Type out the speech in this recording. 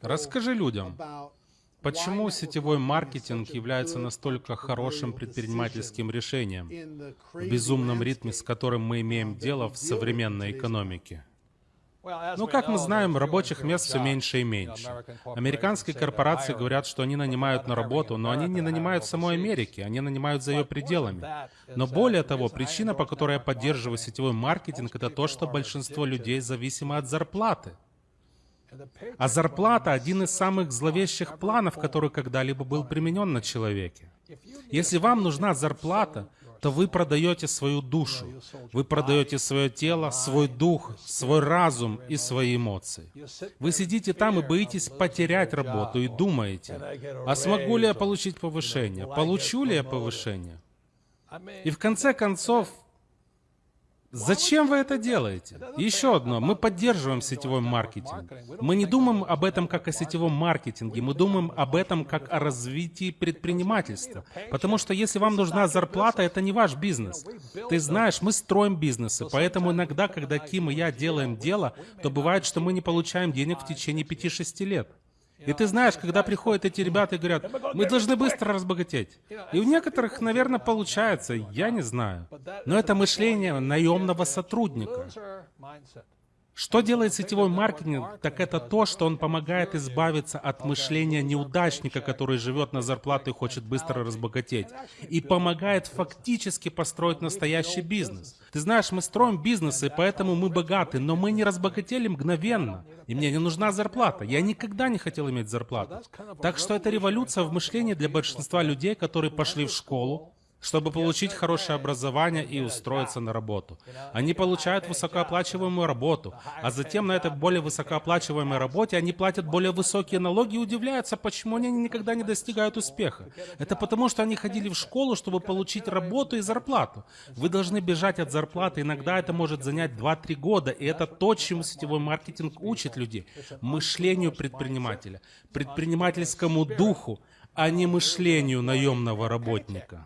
Расскажи людям, почему сетевой маркетинг является настолько хорошим предпринимательским решением в безумном ритме, с которым мы имеем дело в современной экономике. Ну, как мы знаем, рабочих мест все меньше и меньше. Американские корпорации говорят, что они нанимают на работу, но они не нанимают в самой Америке, они нанимают за ее пределами. Но более того, причина, по которой я поддерживаю сетевой маркетинг, это то, что большинство людей зависимы от зарплаты. А зарплата — один из самых зловещих планов, который когда-либо был применен на человеке. Если вам нужна зарплата, то вы продаете свою душу, вы продаете свое тело, свой дух, свой разум и свои эмоции. Вы сидите там и боитесь потерять работу и думаете, а смогу ли я получить повышение, получу ли я повышение? И в конце концов, Зачем вы это делаете? Еще одно. Мы поддерживаем сетевой маркетинг. Мы не думаем об этом как о сетевом маркетинге. Мы думаем об этом как о развитии предпринимательства. Потому что если вам нужна зарплата, это не ваш бизнес. Ты знаешь, мы строим бизнесы. Поэтому иногда, когда Ким и я делаем дело, то бывает, что мы не получаем денег в течение 5-6 лет. И ты знаешь, когда приходят эти ребята и говорят, мы должны быстро разбогатеть. И у некоторых, наверное, получается, я не знаю. Но это мышление наемного сотрудника. Что делает сетевой маркетинг, так это то, что он помогает избавиться от мышления неудачника, который живет на зарплату и хочет быстро разбогатеть, и помогает фактически построить настоящий бизнес. Ты знаешь, мы строим бизнесы, поэтому мы богаты, но мы не разбогатели мгновенно. И мне не нужна зарплата. Я никогда не хотел иметь зарплату. Так что это революция в мышлении для большинства людей, которые пошли в школу, чтобы получить хорошее образование и устроиться на работу. Они получают высокооплачиваемую работу, а затем на этой более высокооплачиваемой работе они платят более высокие налоги и удивляются, почему они никогда не достигают успеха. Это потому, что они ходили в школу, чтобы получить работу и зарплату. Вы должны бежать от зарплаты, иногда это может занять 2-3 года, и это то, чему сетевой маркетинг учит людей. Мышлению предпринимателя, предпринимательскому духу, а не мышлению наемного работника.